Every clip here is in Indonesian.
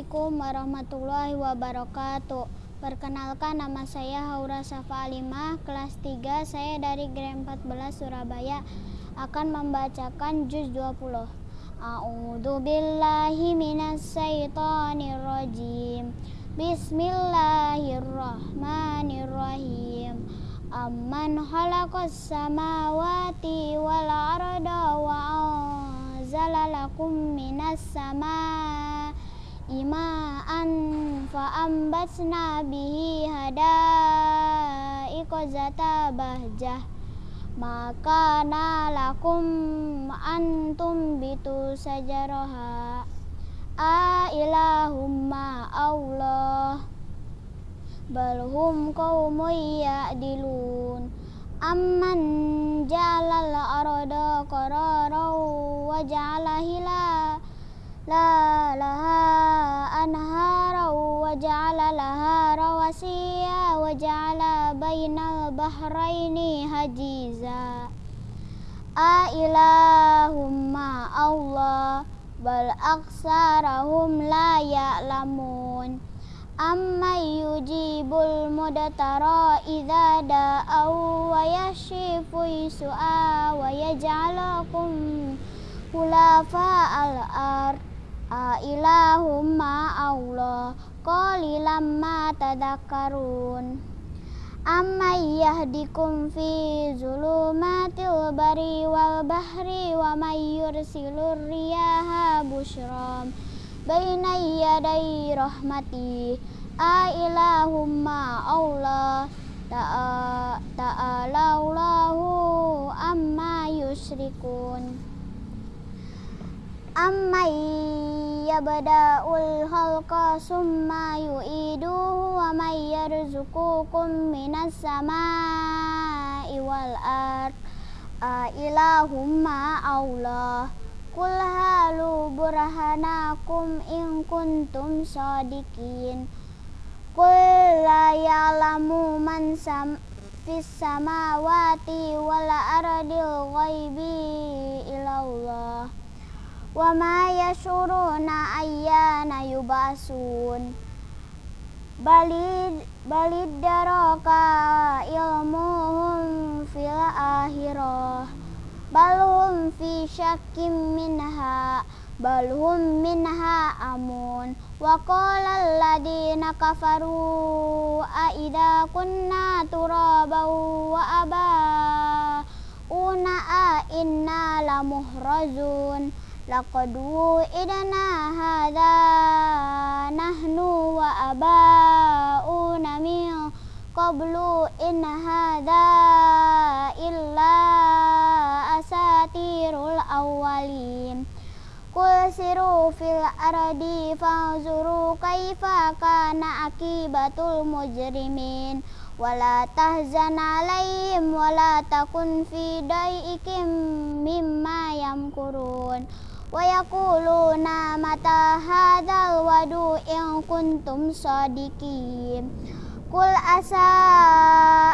Assalamualaikum warahmatullahi wabarakatuh. Perkenalkan nama saya Haura Safa Alimah, kelas 3. Saya dari Grade 14 Surabaya akan membacakan juz 20. A'udzu billahi minas syaitonir rajim. Bismillahirrahmanirrahim. Amman khalaqas samawati wal arda wa anzala lakum minas sama ima'an fa'ambatna bihi hadaiqa zata bahjah maka lakum antum bitu sajaraha a ilahumma Allah balhum qaumun ya'dilun amman jalal arada qararan wa ja'ala la laha anhara wa ja'ala laha rawasiya wa ja'ala bainal bahraini hajiza a ilahumma Allah bal aksarahum la ya'lamun amma yujibul mudatara idza da'au wa yashifu su'a wa yaj'alakum khulafa al-ard a ilahum ma Allah qalilam ma tadakkarun amma yahdikum fi zulumatil bari wal bahri wa may yursilur riyaha bushram baina yaday rahmati a ilahumma Allah ta'ala Allahu amma yusyrikun amma yabda'ul khalqa summa yu'iduhu wa may yarzuqukum minas sama'i wal ard a ilahumma Allah Kul halu burhanakum in kuntum sadikin Kul la ya'lamu man sam fis samawati wal ardil ghaibi Wa ma yashuruna ayyana yubasun Balid balid daraka ilmuhum fil akhirah fi syakim minha balhum minha amun wa qala alladhina kafaru a idza kunna turaban wa aba una a inna lamuhrazun laqad idana hadha nahnu wa una min qablu in hadha illa asatirul awwalin Kul siru fil ardi fanzuru kaifa kana akibatul mujrimin wala tahzan alaihim wala takun fi dai'ikim mimma yamkurun yaquluna mata hadzal wadu in kuntum sadiqin Kul asa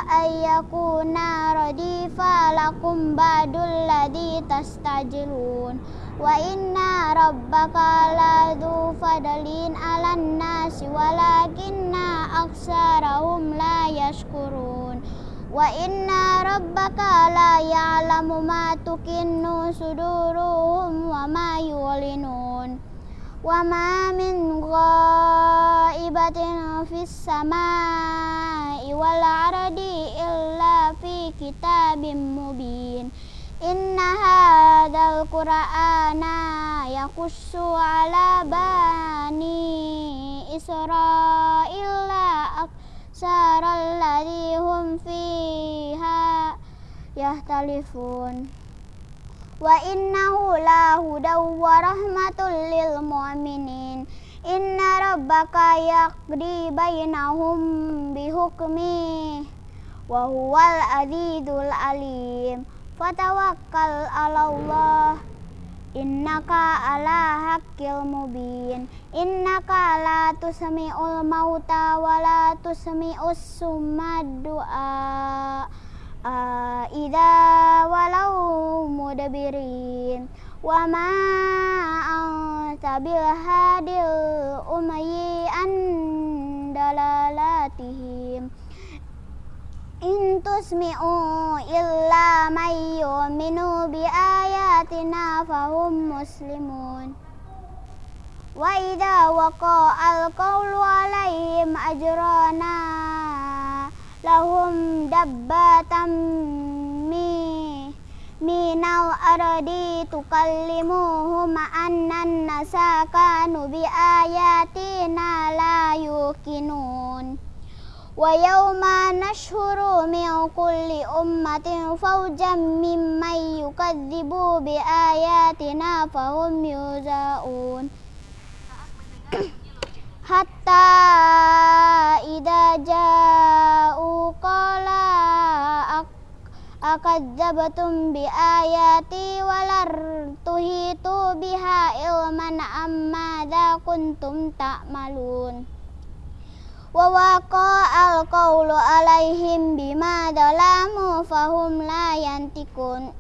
ayyakuna radifa lakum ba'dul ladhi tastajilun Wa inna rabbaka ladhu fadalin alan nasi walakinna aksarahum la yashkurun Wa inna rabbaka la ya'lamu ma tukinnu suduruhum wa ma yulinun. Wa ma min ghaibatin fis samai wal ardi illa fi kitabim mubin. Inna hadzal qur'ana yakussu ala bani Israila aksaral ladzi hum fiha yahtalifun. Wa innahu la hudaw wa rahmatul lil mu'minin. Inna rabbaka yaqdi bainahum bihukmi wa huwal azizul alim. Fatawakkal ala Allah. Innaka ala haqqil mubin. Innaka la tusmi'ul mauta wa la tusmi'us summa du'a. Uh, idza walau mudabirin wa ma anta bihadil umayyi an dalalatihim. In tusmi'u illa may yu'minu bi ayatina fahum muslimun. وإذا وقع القول عليهم أجرنا لهم دبة من الأرض تكلمهم أن الناس كانوا بآياتنا لا يوقنون. ويوم نشهر من كل أمة فوجا ممن يكذب بآياتنا فهم يوزعون حتى إذا جاءوا قال أكذبتم بآياتي ولر تهيتوا بها علما أم ماذا كنتم تعملون ووقع القول عليهم بما ظلموا فهم لا ينطقون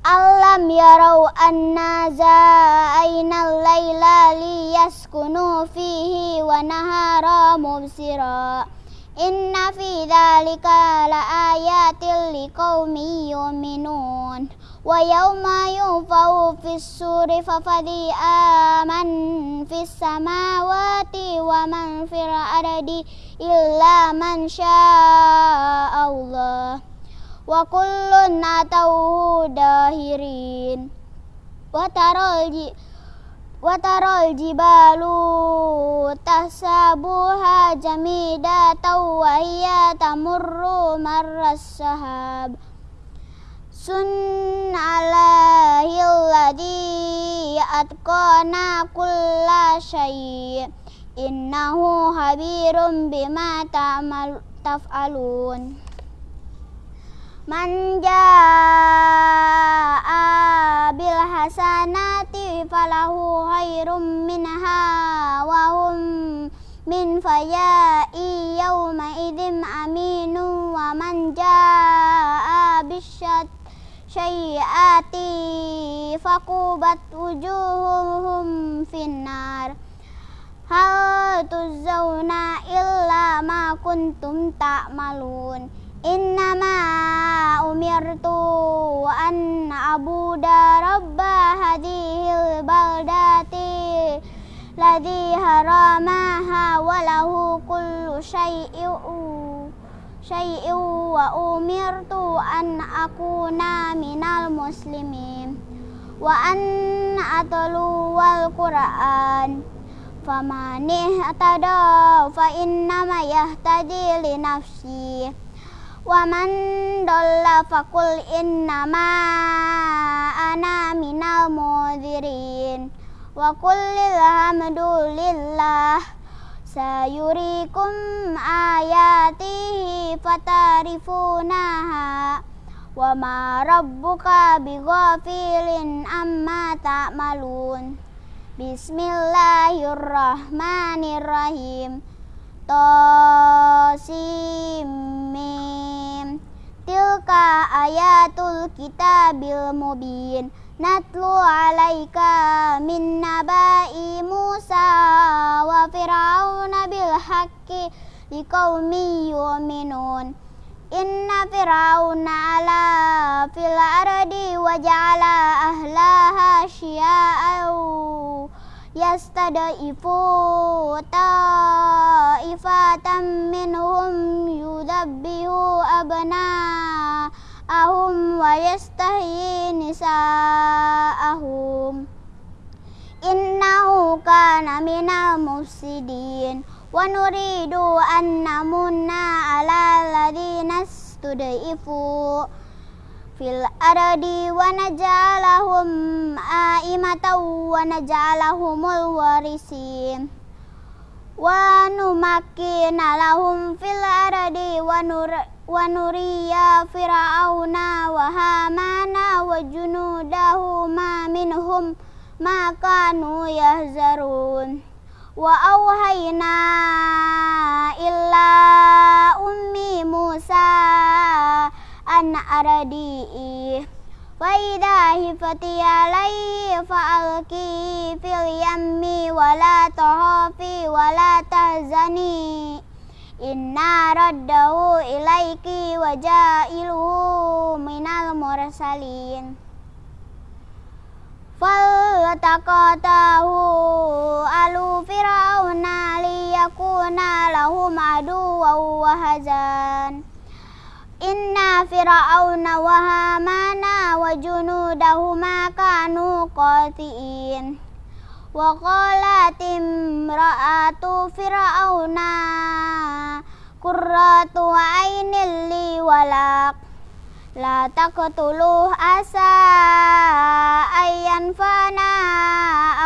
Alam yarau anna za'ayna al-layla liyaskunu fihi wa nahara mubsira Inna fi dhalika la ayatil liqawmi yu'minun Wa yawma yunfau fis suri fafadi aman fis samawati wa man fil ardi illa man Allah wa kullun atauhu dahirin. Wa taral wa taral jibalu tasabuha jamida wa hiya tamurru marras sahab. Sun alahi alladhi atqana kulla syai. Innahu habirum bima ta'mal taf'alun Man jaa bil hasanati falahu khairum minha wa hum min faya'i yawma idzin aminu wa man jaa bisyat syai'ati faqubat wujuhuhum finnar. Hal tuzawna illa ma kuntum ta'malun. Innama umirtu an abuda rabba hadhil baldati ladhi haramaha walahu kullu syai'u syai'u wa umirtu an akuna minal muslimin wa an atlu wal qur'an famanih atada fa wa man dolla fakul innama ana minal mudhirin wa kullil hamdulillah sayurikum ayatihi fatarifunaha wa ma rabbuka bighafilin amma ta'malun bismillahirrahmanirrahim Tosimim. Tilka ayatul kitabil mubin. Natlu alaika min nabai Musa wa fir'auna bil haqqi liqaumi yu'minun. Inna fir'auna ala fil ardi wa ja'ala ahlaha syia'au yastadaifu ta'ifatan minhum yudabbihu abna'ahum wa yastahyi nisa'ahum innahu kana minal mufsidin wa nuridu an namunna ala ladina studaifu fil ardi wa naj'alahum wa wa numakkina lahum fil ardi wa nur wa nuriya fir'auna wa hamana wa junudahuma minhum ma kanu yahzarun wa auhayna illa ummi Musa an aradi فإذا هفت عليه فألقي في اليم ولا تخافي ولا تحزني Inna raddahu ilaiki wa jailuhu minal mursalin Faltaqatahu alu fir'auna liyakuna lahum aduwa wa hazan Inna fir'auna wa hamana wa junudahuma kanu qati'in wa qalat imra'atu fir'auna qurratu ainil li walak la taqtuluh asa ayyan fana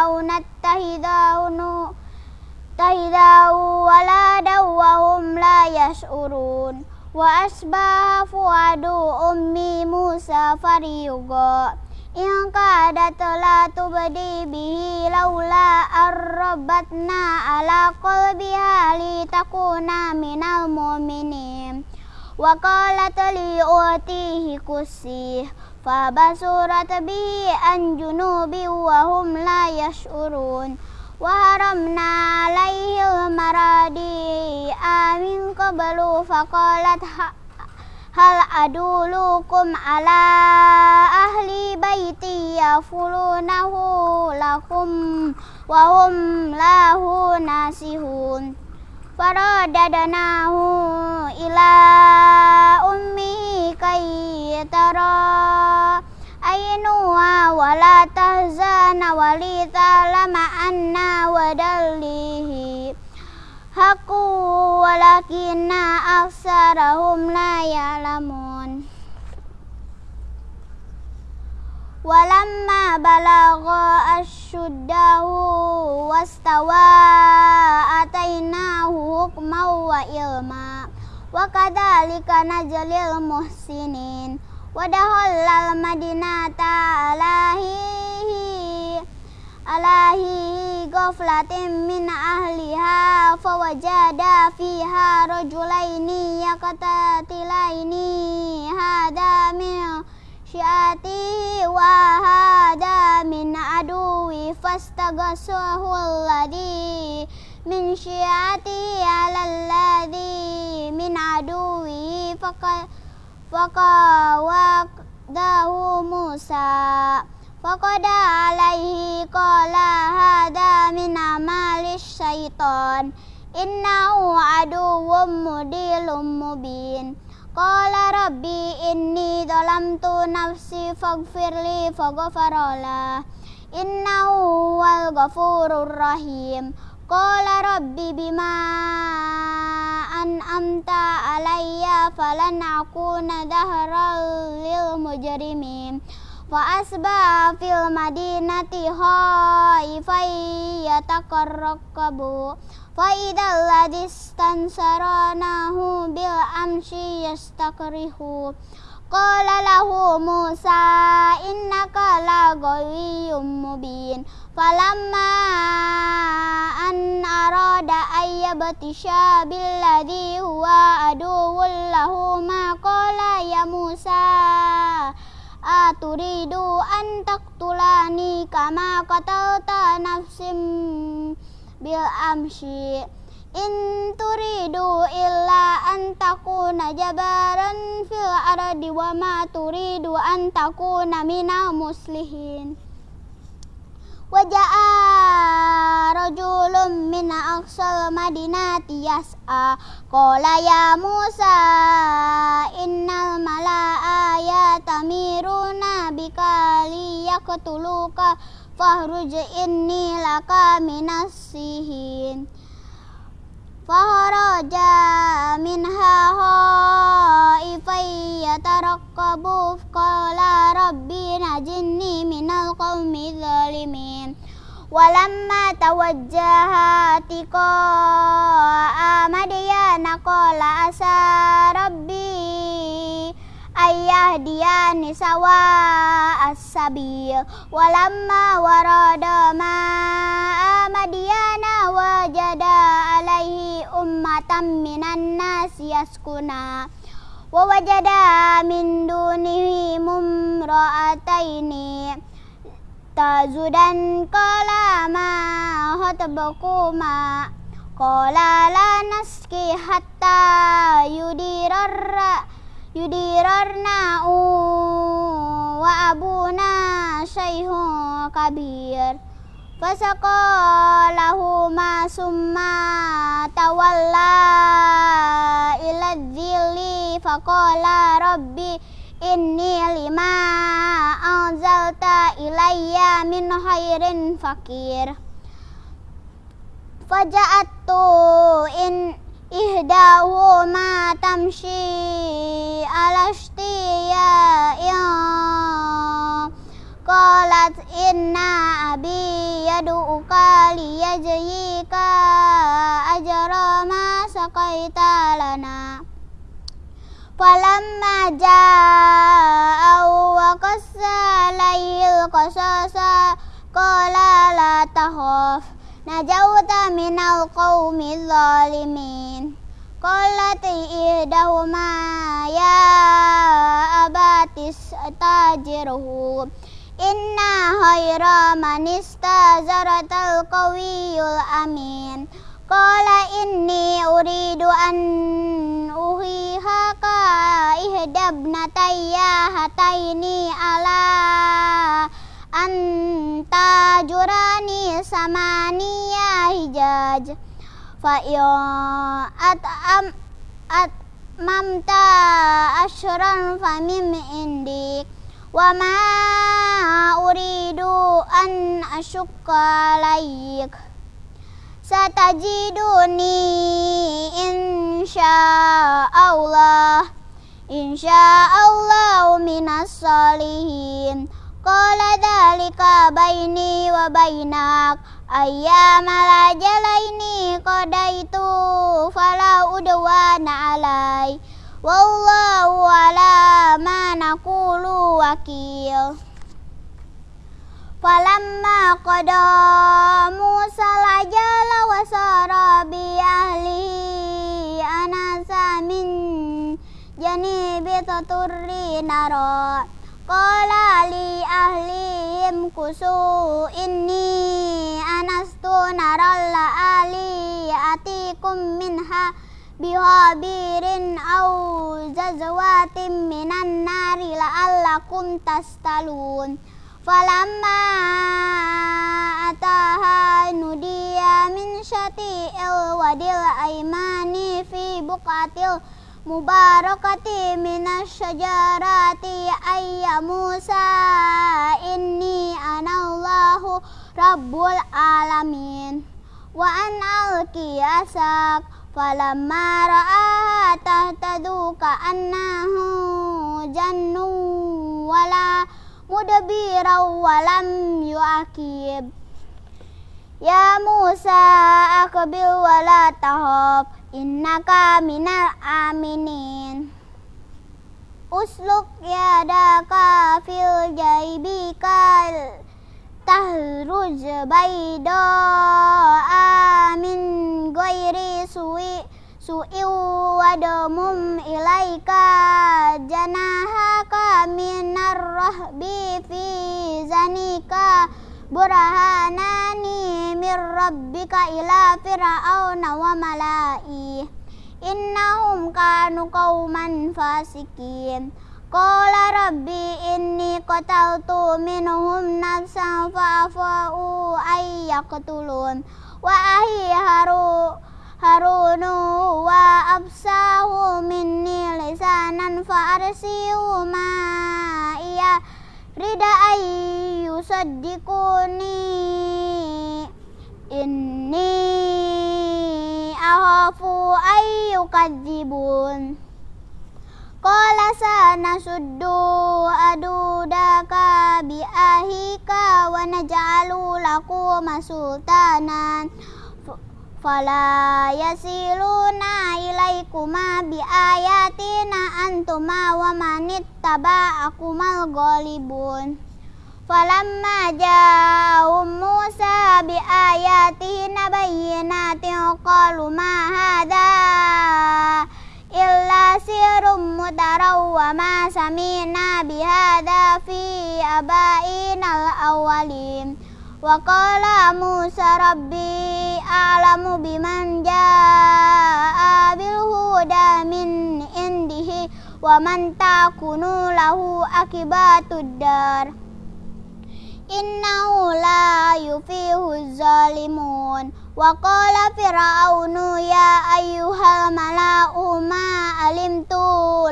au nattahidahu tahidahu waladaw wa asbaha fuadu ummi Musa fariyuga in kadat la tubdi bihi laula arrabatna ala qalbiha li takuna minal mu'minin. Wa qalat li utihi kusih fa basurat bihi an junubi wa hum la yash'urun wa haramna alaihi maradi amin qablu fa qalat hal adulukum ala ahli baiti yafulunahu lakum wa hum lahu nasihun faradadanahu ila kay tara ainuha wala tahzana walita lama anna wadallihi haqqu walakinna aksarahum la ya'lamun Walamma balagha asyuddahu wastawa atainahu hukman wa ilma wa kadzalika najlil muhsinin wa al madinata alahi alahi ghaflatin min ahliha fawajada fiha rajulaini yaqtatilaini hada min syiati wa hada min aduwi fastaghasahu fakawadahu Musa Faqada alaihi qala hada min amalis syaitan Innahu aduwwum mudilum mubin Qala rabbi inni dalamtu nafsi faghfirli faghfarala Innahu wal an'amta alayya falan akuna dahral lil mujrimin. Fa asba fil madinati haifai yatakarrakabu Fa idal ladis tansaranahu bil amshi yastakrihu. Qala lahu Musa innaka la mubin Falamma an arada ayyabtisha billadhi huwa aduwwul lahu ma qala ya Musa aturidu an taktulani kama qatalta nafsim bil amshi in turidu illa an takuna jabaran fil ardi wa ma turidu an takuna Waja'a rajulun min aqsal madinati yas'a. Qala ya Musa innal mala'a yatamiruna bika liyaqtuluka fahruj inni laka minas sihin. Faharaja minha haifai yatarakkabu Qala rabbi najinni minal qawmi zalimin Walamma tawajjaha tiqa amadiyana qala asa rabbi ayah dia nisawa as-sabil walamma warada ma amadiyana wajada alaihi ummatan minan ووجد من دونه ممرأتين تزدان قال ما خطبكما قال لا نسقي حتى يدير يديرنا وأبونا شيخ كبير فسقى لهما ثم تولى إلى الذل فقال ربي إني لما أنزلت إلي من خير فقير فجاءت إن إهداهما تمشي على اشتياء قالت إن أبي يدعوك ليجزيك أجر ما سقيت لنا فلما جاء وقص عليه القصص قال لا تخف نجوت من القوم الظالمين قالت إحداهما يا أبت استأجره Inna khaira manista zaratal qawiyul amin. Kala inni uridu an uhiha ihdab nataya hataini ala anta jurani samaniya hijaj. Fa at am at mamta asyran famim indik وما أريد أن أشق عليك satajiduni insyaallah insyaallah minas salihin qala dalika baini wa bainak ayyama la jalaini qadaitu fala udwana alai wallahu ala ma naqulu wakil. Falamma qada Musa lajala wa sara bi ahli anasa min janibi taturri nara. Qala li ahlihim kusu inni anastu naralla ali atikum minha bihabirin au zazwatin minan nari la'allakum tastalun Falamma ataha nudiya min syati'il wadil aimani fi buqatil mubarakati minas syajarati ayya Musa inni anallahu rabbul alamin wa an alki asak falamma ra'aha tahtadu ka'annahu jannu wala mudabira walam yuakib Ya Musa akbil wala tahab innaka minal aminin Usluk yadaka fil jaibikal bayda amin goiri suwi su'iu wadamum ilaika janahaka minar rahbi fi zanika burhanani mir rabbika ila fir'auna wa mala'i innahum kanu qauman fasikin Qala rabbi inni qataltu minhum nafsan fa'afa'u ayyaqtulun wa ahi haru harunu wa absahu minni lisanan fa arsiu ma iya rida ayyu saddiquni inni ahafu ayyu kadzibun Qala sana suddu adudaka bi ahika wa naj'alu lakum sultanan fala yasiluna ilaikuma bi ayatina antuma wa manittaba'akumal ghalibun falamma ja'ahum Musa bi ayatina bayyinatin qalu ma hadha illa sirum مترا وما سمعنا بهذا في آبائنا الأولين وقال موسى ربي أعلم بمن جاء بالهدى من عنده ومن تكون له عاقبة الدار إنه لا يفيه الظالمون وقال فرعون يا أيها الملأ ما علمت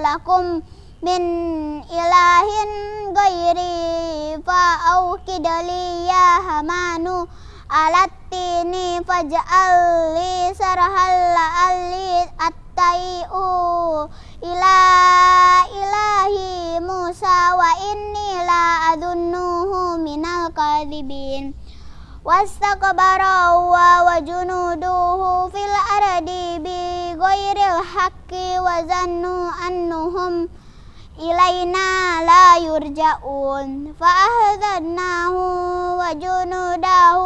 لكم من إله غيري فأوكد لي يا همان على التين فاجعل لي سرها لعلي أتيء إلى إله موسى وإني لا أظنه من الكاذبين واستكبر هو وجنوده في الأرض بغير الحق وظنوا أنهم إلينا لا يرجعون فأخذناه وجنوده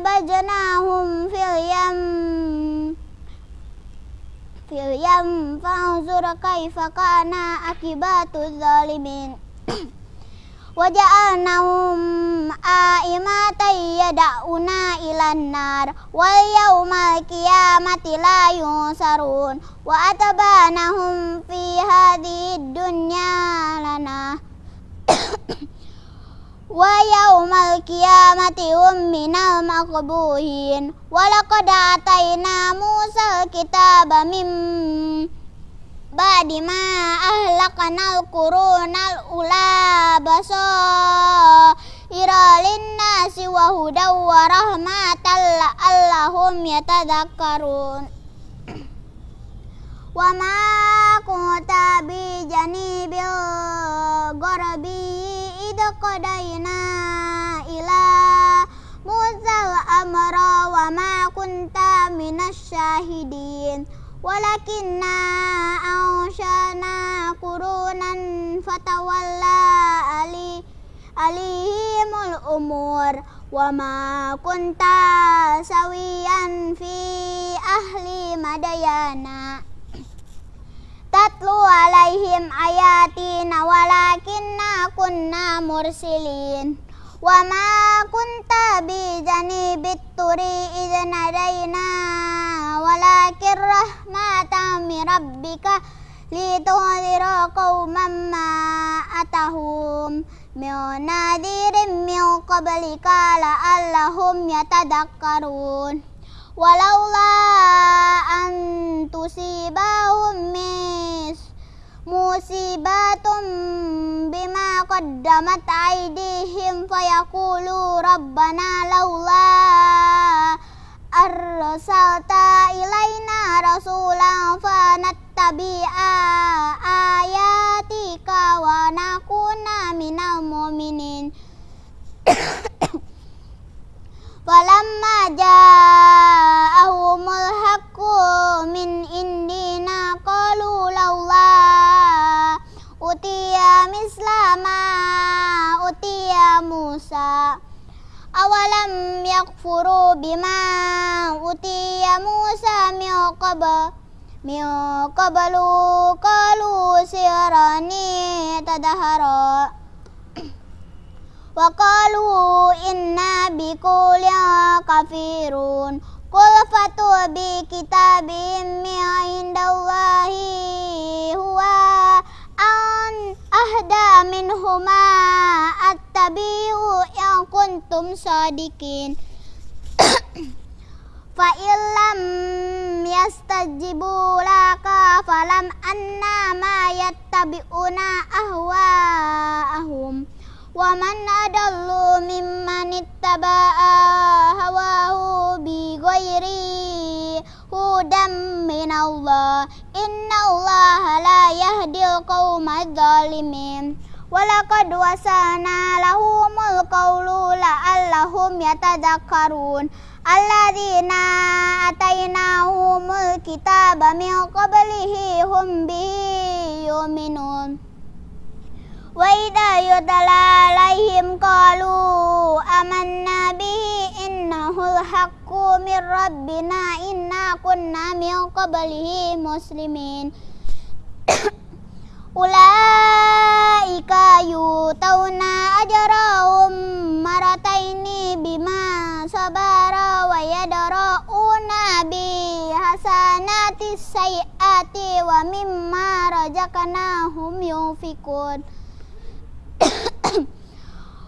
فنبذناهم في اليم في اليم فانظر كيف كان عاقبة الظالمين وجعلناهم آئمة يدعون إلى النار واليوم القيامة لا ينصرون وأتبعناهم في هذه الدنيا لنا ويوم القيامة هم من المقبوهين ولقد آتينا موسى الكتاب من ba'di ma kurun kurunal ula baso. Iralin nasi wa hudaw wa rahmatan la'allahum yatadakkarun wa ma kunta bi janibil gharabi id qadaina ila Musa amra wa ma kunta minasy syahidin walakinna anshana qurunan fatawalla ali alihimul umur wa ma kunta sawiyan fi ahli madayana tatlu alaihim ayatina walakinna kunna mursilin wa ma kunta bi janibit turi idzan hadaina walakin rahmatan min rabbika lituhzira qauman ma atahum min nadirin min qablika la'allahum yatadakkarun walaula an tusibahum mis musibatum bima qaddamat aydihim fayaqulu rabbana laula arsalta ilaina rasulan fanattabi'a ayatika wa nakuna minal mu'minin. Walamma ja'ahumul haqqu min indi mislama utiya Musa awalam yakfuru bima utiya Musa min qabl min kalu qalu sirani tadahara. Wa qalu inna kafirun. Qul fatu bi kitabim min indallahi huwa an ahda minhuma attabi'u yang kuntum sadikin fa illam yastajibu laka falam anna ma yattabi'una ahwa'ahum wa man adallu mimman ittaba'a hawahu bi ghairi هدى من الله إن الله لا يهدي القوم الظالمين ولقد وصلنا لهم القول لعلهم يتذكرون الذين آتيناهم الكتاب من قبله هم به يؤمنون وإذا يتلى عليهم قالوا آمنا به إنه الحق من ربنا إنا كنا من قبله مسلمين Ulaika yutawna ajrahum marataini bima sabara wa yadra'una bi hasanati sayyati wa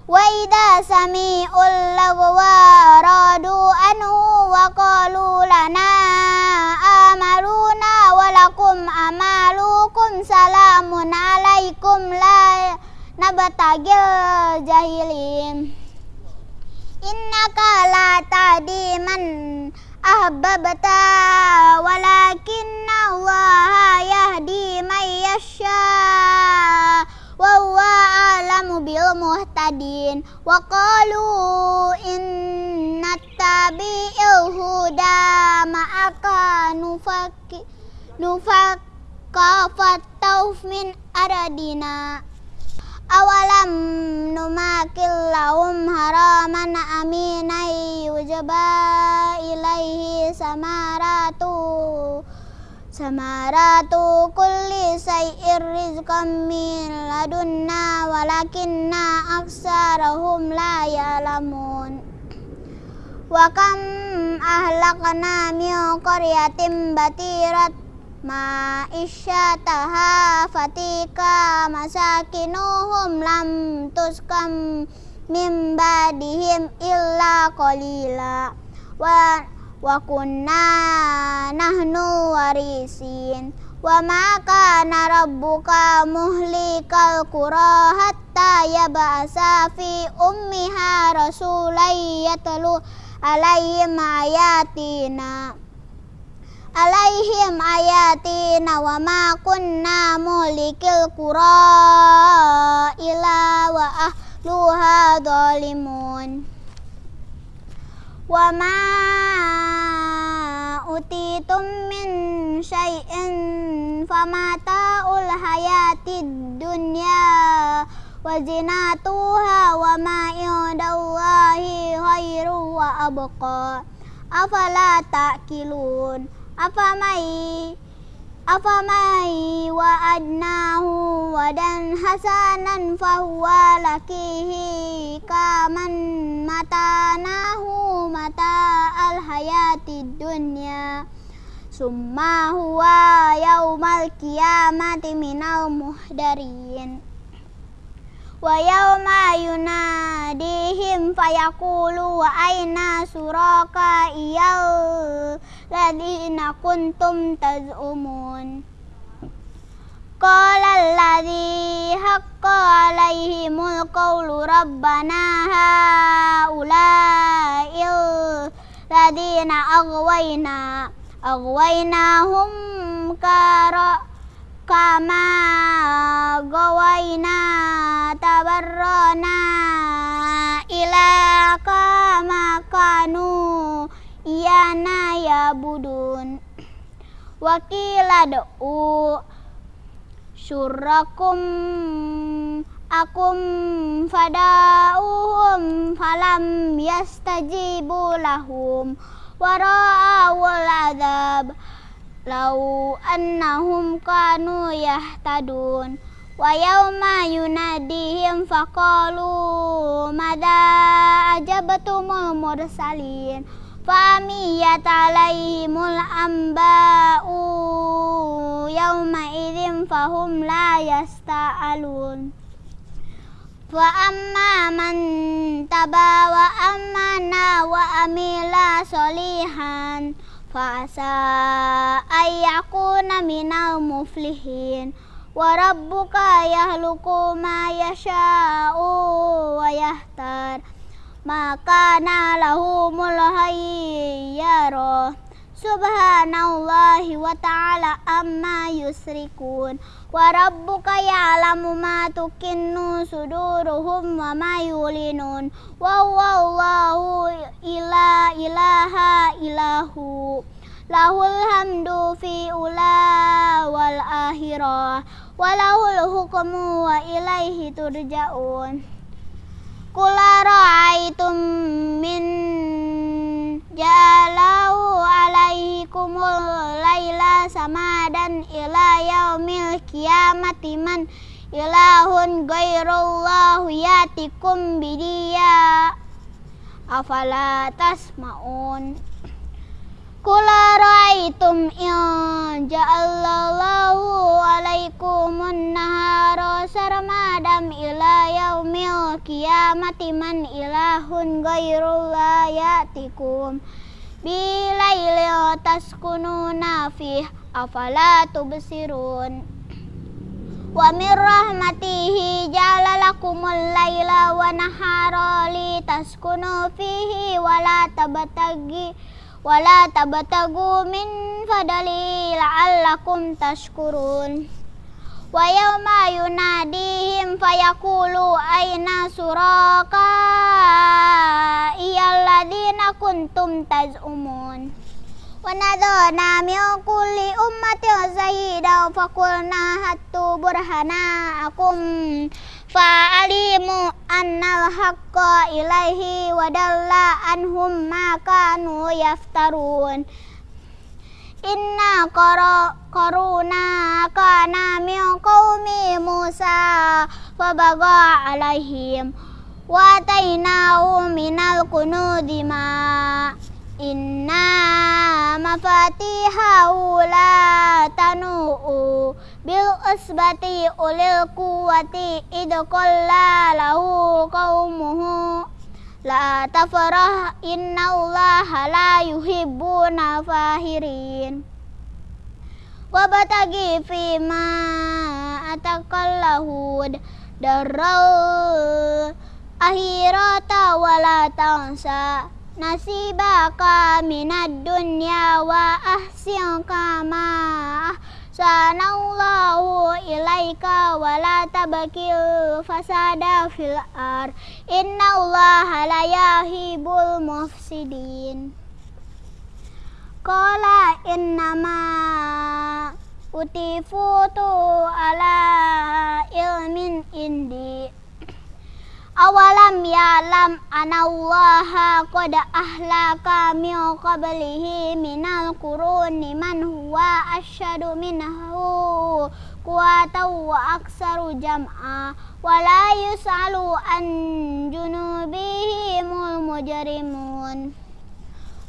mimma razaqnahum yunfikun Wa idza sami'ul lagwa radu anhu wa qalu lana amaluna wa lakum amalukum salamun alaikum la nabtagil jahilin Innaka la tadi man wa huwa alamu bil muhtadin wa qalu inna tabi'il huda ma'aka fatawf min aradina. Awalam numakil lahum haraman aminai yujaba ilaihi samaratu samaratu kulli say'ir rizqan min ladunna walakinna aksarahum la ya'lamun. Wa kam ahlakna min qaryatin batirat ma'isyataha fatika masakinuhum lam tuskam min badihim illa qalila. Wa wa kunna nahnu warisin. Wa ma kana rabbuka muhlikal qura hatta yab'asa fi ummiha rasulay yatlu alaihim ayatina alaihim ayatina wa ma kunna mulikil qura ila wa ahluha zalimun wa ma utitum min syai'in famata'ul hayatid dunya wa zinatuha wa ma indallahi khairu wa abqa afamai wa'adnahu wadan hasanan fahuwa lakihi kaman matanahu mata al hayati dunya summa huwa yaumal qiyamati minal muhdarin wa yauma yunadihim fayaqulu wa aina suraka iyal ladina kuntum taz'umun? Qala alladhi haqqa alaihimul qawlu rabbana haula'il kama gawayna tabarrana ila kama kanu iyana ya budun wakila do'u syurrakum akum fada'uhum falam yastajibu lahum wara'awul adab lau annahum kanu yahtadun wa yawma yunadihim faqalu mada ajabtumul mursalin? Famiyat alaihimul amba'u yawma idzin fahum la yasta'alun. Fa amma man taba wa amana wa amila solihan fasa ayyakuna minal muflihin wa rabbuka yahluku ma yasha'u wa yahtar maka hayyara subhanallahi wa ta'ala amma yusrikun. Wa rabbuka ya'lamu ma tukinnu suduruhum wa ma yulinun. Wa wallahu ila ilaha ilahu. Lahul hamdu fi ula wal akhirah. Wa lahul hukmu wa ilaihi turja'un. Kula ra'aitum min jalau alaikumul laila samadan ila yaumil kiamati man ilahun ghairullahu yatikum bidiya. Afala tasmaun Kula ra'aitum in ja'allallahu alaikumun nahara sarmadam ila yaumil kiamati man ilahun ghairullah yatikum bilaili taskununa fih afala Wa min rahmatihi ja'ala lakumul laila wa nahara taskunu fihi wa la wala tabtagu min fadali la'allakum tashkurun. Wa yawma yunadihim fayaqulu aina suraka iyalladina kuntum taz'umun. Wa nadana min kulli ummatin zahidan faqulna hattu burhanakum fa'alimu annal haqqa ilaihi wa anhum ma kanu yaftarun inna qaruna kana min qaumi Musa fabaga alaihim wa atainahu minal kunudi ma inna mafatihahu la tanu'u bil usbati ulil kuwati idqalla lahu qaumuhu la tafrah innallaha la yuhibbuna fahirin. Wabtagi fima atakallahud darau akhirata wala tansa nasibaka minad dunya wa ahsin kama sanallahu ilaika wala tabakil fasada fil ar. Inna allaha la yahibul mufsidin. Qala innama utifutu ala ilmin indi Awalam ya'lam anallaha qad ahlaka min qablihi minal quruni man huwa asyadu minhu quwatan wa aksaru jam'a wa la yus'alu an junubihimul mujrimun.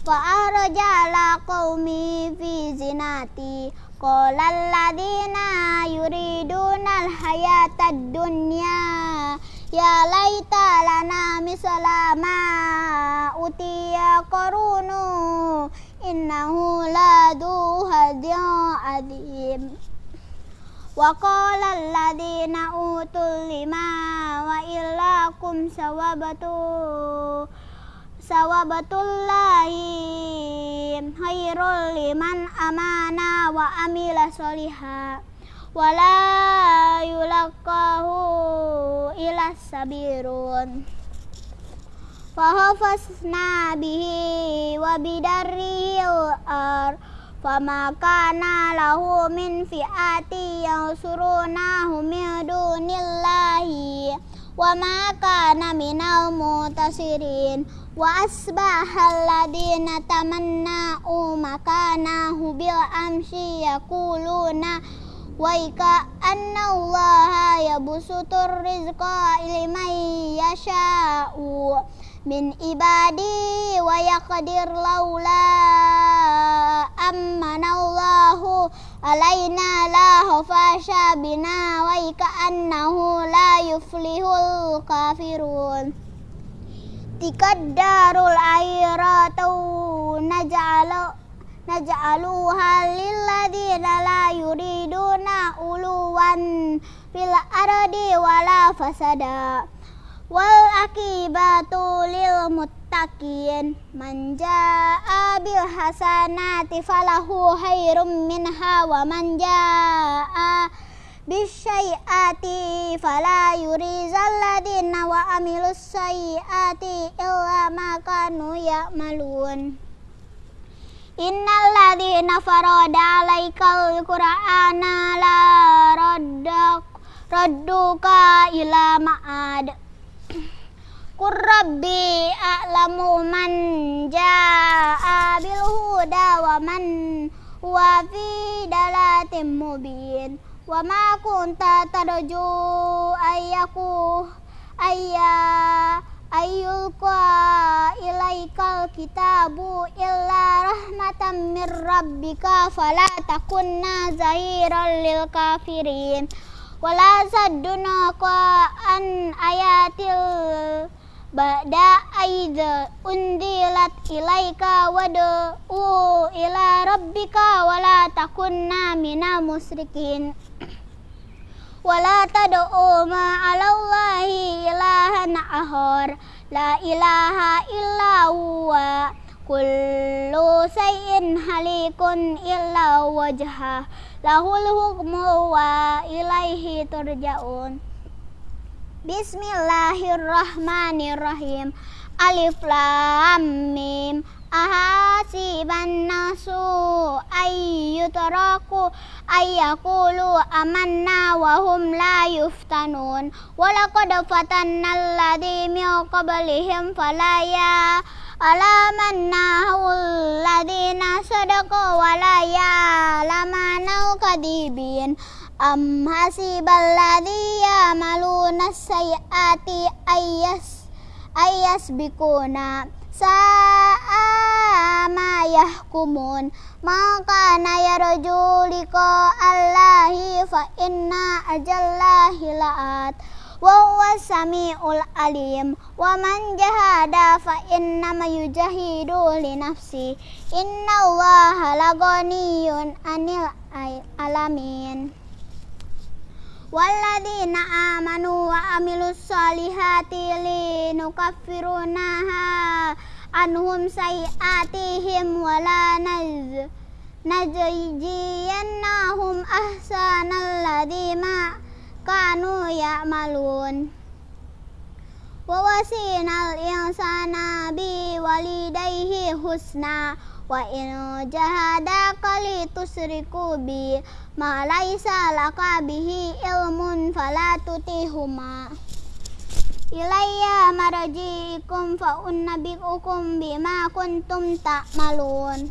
Fa arjala qaumi fi zinati. Qala alladhina yuriduna alhayatad dunya Ya laita lana misalama utiya korunu. Innahu ladu hadiyah adim. Wa qala alladhina utul lima wa illakum sawabatu. Sawabatullahi khairul liman amana wa amila solihah wala yulaqahu ila sabirun. Fahafasna bihi wa bidarrihi ar fama kana lahu min fi'ati yansurunahu min dunillahi. Wa ma kana minal mutasirin. Wa asbahal ladina tamanna'u makanahu bil amsi yaquluna Waika anna Allah yabsutur rizqa liman yasha'u min ibadi wa yaqdir laula ammana Allahu alaina la hafasha bina waika annahu la yuflihul kafirun. Tikaddarul airatu naj'alu naj'aluha lilladina la yuriduna uluwan fil ardi wala fasada. Wal akibatu lil muttaqin. Man jaa bil hasanati falahu khairum minha wa man jaa bisyai'ati fala yurizal ladina wa amilus sayi'ati illa ma kanu ya'malun Innal ladzina farada alaikal qur'ana la raddak radduka ila ma'ad. Qur a'lamu man jaa'a bil huda wa man huwa fi dalatin mubin. Wa ma kunta tarju ayyaku ayya ayyulqa ilaikal kitabu illa rahmatan mir rabbika fala takunna zahiran lil kafirin. Wala saddunaka an ayatil ba'da aida undilat ilaika u ila rabbika wala takunna minal musrikin wala tad'u ma'alallahi ilahan ahor la ilaha illa huwa kullu sayyin halikun illa wajha lahul hukmu wa ilaihi turja'un Bismillahirrahmanirrahim Alif Lam Mim Ahasiban nasu ayyutaraku ayyakulu amanna wa hum la yuftanun Walaqad fatanna alladhi min falaya alamannahu alladhina sadaqa walaya lamanau kadibin am hasibal ladhi yamaluna sayyati ayyas ayyas bikuna sa'a ma yahkumun. Maka na yarju liqa allahi fa inna ajallahi la'at. Wa huwa samiul alim. Wa man jahada fa innama yujahidu li nafsi. Inna allaha laganiyun anil alamin Walladina amanu wa amilus solihati linukafirunaha anhum sayiatihim wala naz najjiyannahum ahsanal ladima kanu ya'malun wa wasinal insana bi walidayhi husna wa in jahadaka li tusriku bi ma laisa laka bihi ilmun fala tutihuma. Ilayya marji'ikum fa unnabi'ukum bima kuntum ta'malun.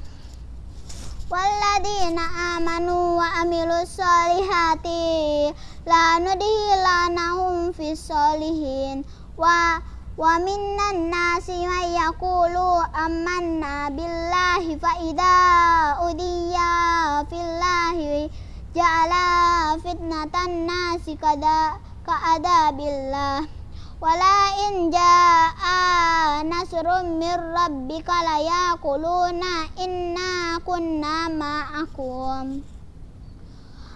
Walladina amanu wa amilus solihati la nudhilanahum fis solihin. Wa wa minnan nasi may yaqulu amanna billahi fa idza udiya fillahi fitnatan nasi kada ka'adabillah wala in jaa nasrun mir rabbika la yaquluna inna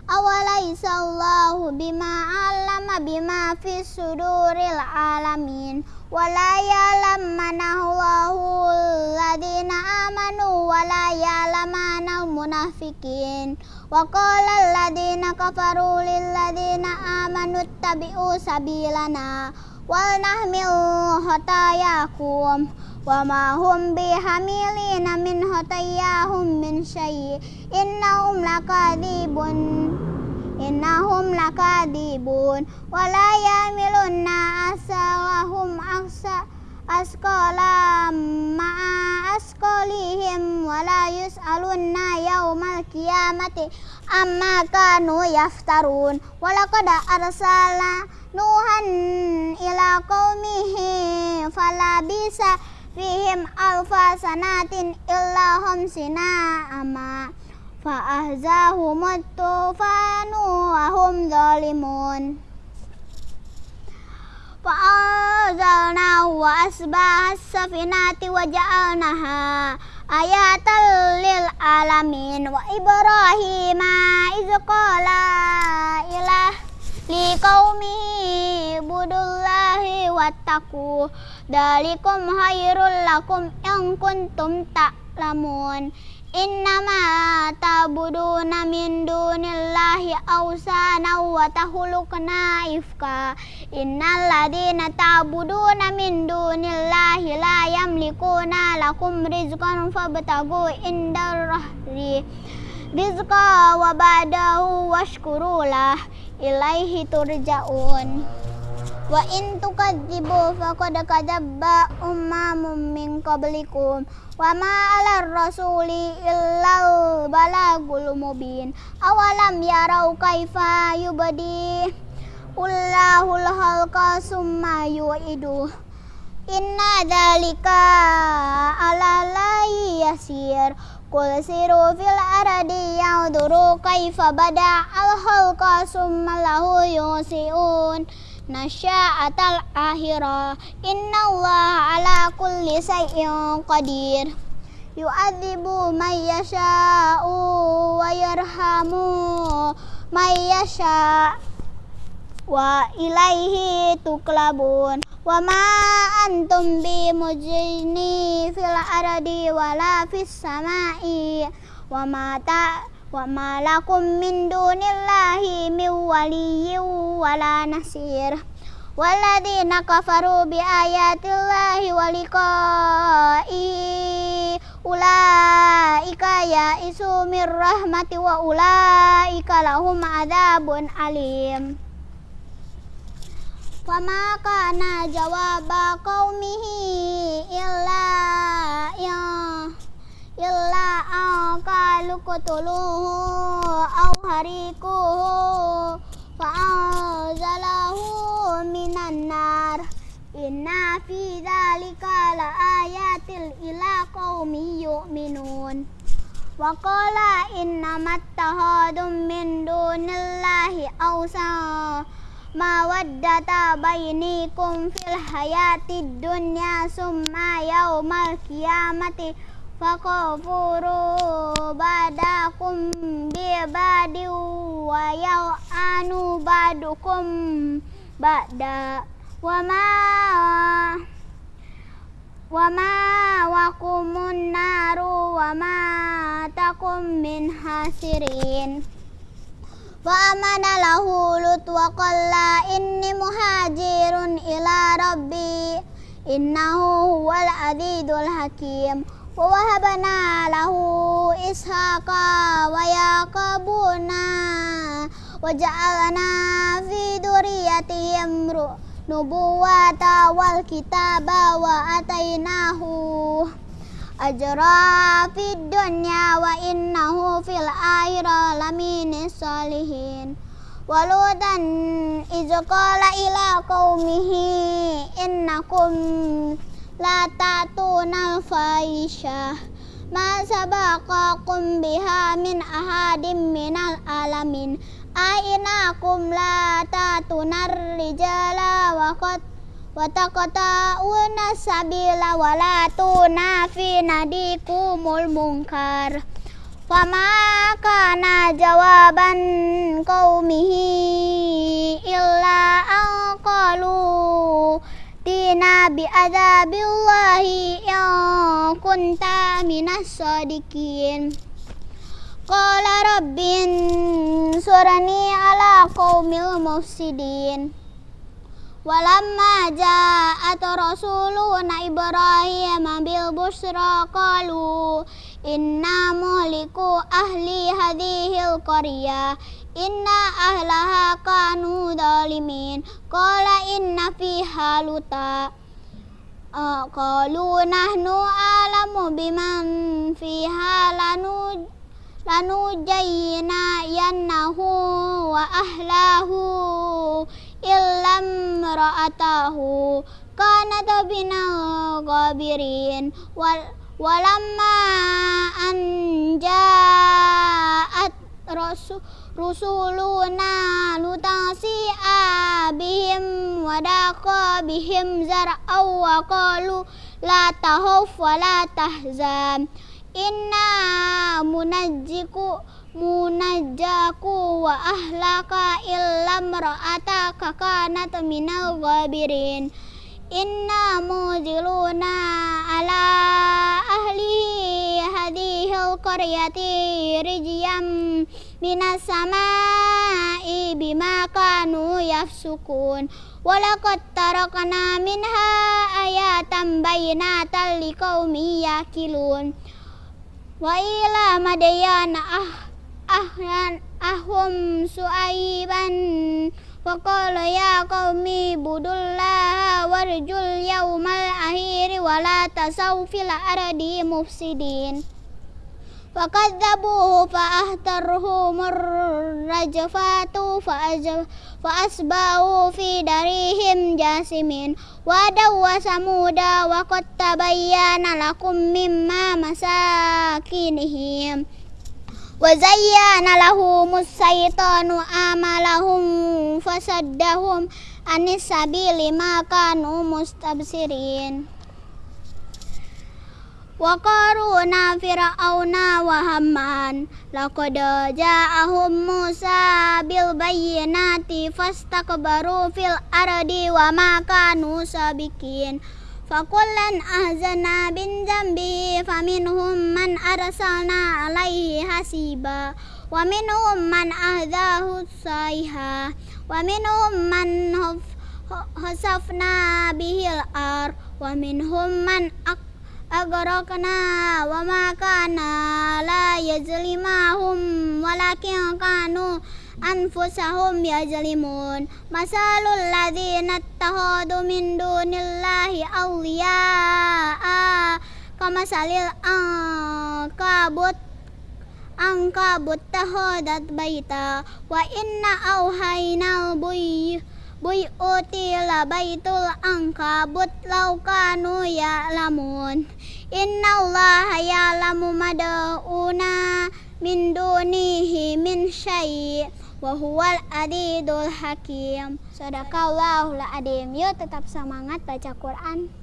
kunna ma'akum awalaysa Allahu bima alama bima fi suduril alamin. Wala ya'lam manallahu alladhina amanu wala ya'lamana munafikin wa qala alladhina kafaru lil ladhina amanu tabi'u sabilana. Wal nahmil hotayakum wa ma hum bihamilina min hotayahum min syai. Innahum lakadibun. Innahum lakadibun. Wala yamilunna asawahum aksa askola ma'a askolihim wala yus'alunna yaumal kiamati amma kanu yaftarun. Walaqad arsalna Nuhan ila qaumihi fala bisa fihim alfa sanatin illa hamsina ama. Fa ahzahumut tufanu wa hum zalimun. Fa anzalna wa asbahas safinati wa ja'alnaha ayatal lil alamin. Wa ibrahima iz qala ilah liqaumihi budullahi wattaqu dalikum hayrul lakum yang kuntum ta'lamun. Innama ta'buduna min dunillahi awsana wa tahulukna ifka. Innal ladina ta'buduna min dunillahi la yamlikuna lakum rizqan fabtagu indar rahri rizqa wa ba'dahu washkurulah. Ilaihi turja'un Wa in tukadzibu faqad kadzaba ummamun min qablikum wa ma 'alar rasuli illal balagul mubin. Awalam yarau kaifa yubadi Allahul halqa summa yu'idu. Inna dzalika 'ala lahi yasir. Qul siru fil ardi ya'duru kaifa bada al halqa summa lahu yusiun nasya'atal akhirah innallaha ala kulli syai'in qadir. Yu'adzibu man yasha'u wa yarhamu man yasha' wa ilaihi tuklabun. Wa ma antum bi mujini fil ardi wala fis samai. Wa ma ta wa ma lakum min dunillahi min nasir. Waladina kafaru bi ayatillahi wa liqa'i ulaika ya rahmati wa ulaika lahum adabun alim. Fama kana jawaba illa ya illa an qalu qutuluhu aw harikuhu fa'anzalahu minan nar. Inna fi dzalika la ayatil ila qaumi yu'minun. Wa qala innamat tahadum min dunillahi awsa. Mawaddata bainikum fil hayatid fakafuru badakum bi badi wa anu badukum ba'da wa ma wa ma wakumun naru wa ma takum min hasirin wa amana lahu lut wa qalla inni muhajirun ila rabbi innahu huwal adidul hakim ووهبنا له إسحاق ويعقوبنا وجعلنا في ذريتهم نبوة والكتاب وآتيناه أجرا في الدنيا وإنه في الآخرة لمن الصالحين ولوطا إذ قال إلى قومه إنكم la ta'tunal fahisyah ma sabaqakum biha min ahadim minal alamin ainakum la ta'tunar rijala wa qad wa taqta'una sabila wa la tunafi nadikumul munkar fama kana jawaban qaumihi illa an qalu tina bi adzabillahi in kunta minas sadiqin Qala rabbin surani ala qaumil mufsidin Walamma ja'at rasuluna Ibrahim bil busra qalu inna inna ahlaha kanu dalimin qala inna fiha luta. Qalu nahnu alamu biman fiha lanu lanu jayyina yannahu wa ahlahu illam ra'atahu kanat binal ghabirin wal walamma an rasul rusuluna nutasi'a bihim wadaqa bihim zar'aw wa qalu la tahuf wa inna munajjiku munajjaku wa ahlaka illam ra'ataka kanat minal ghabirin. Inna muziluna ala ahli hadihil qaryati rijyam minas sama'i bima kanu yafsukun walakot tarakna minha ayatan bayinatan liqaumin yaqilun wa ila madayan ah ahlan ahum suaiban. Wa qala ya qaumi budullah warjul yaumal akhir wa la tasawfil ardi mufsidin. فكذبوه فأهترهم الرجفات فأصبحوا في دارهم جاسمين ودا وثمود وقد تبين لكم مما مساكنهم وزين لهم الشيطان أعمالهم فصدهم عن السبيل ما كانوا مستبصرين wa qaruna fir'auna wa hamman. Laqad ja'ahum Musa bil bayyinati fastakbaru fil ardi wa ma kanu sabiqin. Fakullan ahzana bin jambi faminhum man arsalna alaihi hasiba. Wa minhum man ahdahu sayha wa minhum man hasafna bihil ar. Wa minhum man ak أغرقنا وما كان لا يظلمهم ولكن كانوا أنفسهم يظلمون مثل الذين اتخذوا من دون الله أولياء كمثل الأنكبوت أنكبوت اتخذت بيتا وإن أوحينا البيوت buyuti labaitul angkabut laukanu ya'lamun innallaha ya'lamu mada'una min dunihi min syai' wa huwal adidul hakim. Sadaqallahul adim. Yuk tetap semangat baca Quran